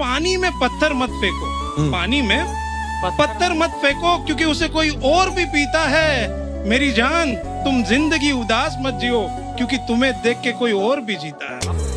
पानी में पत्थर मत फेंको। हम्म। पानी में पत्थर मत फेंको क्योंकि उसे कोई और भी पीता है। मेरी जान तुम ज़िंदगी उदास मत जियो क्योंकि तुम्हें देख के कोई और भी जीता है।